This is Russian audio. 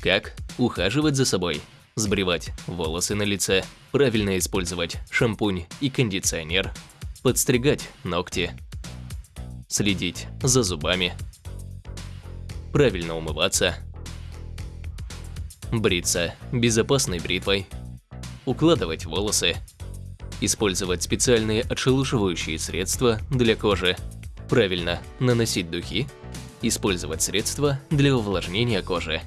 Как ухаживать за собой, сбривать волосы на лице, правильно использовать шампунь и кондиционер, подстригать ногти, следить за зубами, правильно умываться, бриться безопасной бритвой, укладывать волосы, использовать специальные отшелушивающие средства для кожи, правильно наносить духи, использовать средства для увлажнения кожи.